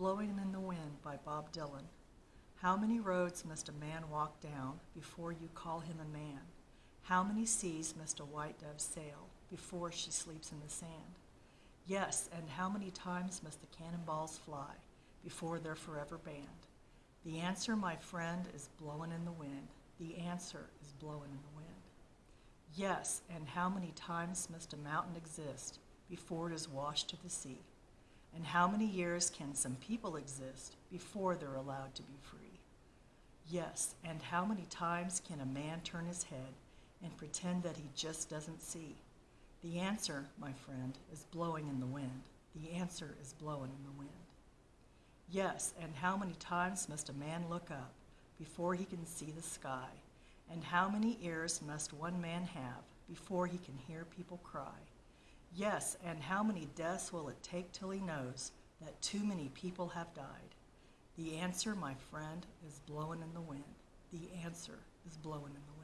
Blowing in the Wind by Bob Dylan. How many roads must a man walk down before you call him a man? How many seas must a white dove sail before she sleeps in the sand? Yes, and how many times must the cannonballs fly before they're forever banned? The answer, my friend, is blowing in the wind. The answer is blowing in the wind. Yes, and how many times must a mountain exist before it is washed to the sea? And how many years can some people exist before they're allowed to be free? Yes, and how many times can a man turn his head and pretend that he just doesn't see? The answer, my friend, is blowing in the wind. The answer is blowing in the wind. Yes, and how many times must a man look up before he can see the sky? And how many ears must one man have before he can hear people cry? Yes, and how many deaths will it take till he knows that too many people have died? The answer, my friend, is blowing in the wind. The answer is blowing in the wind.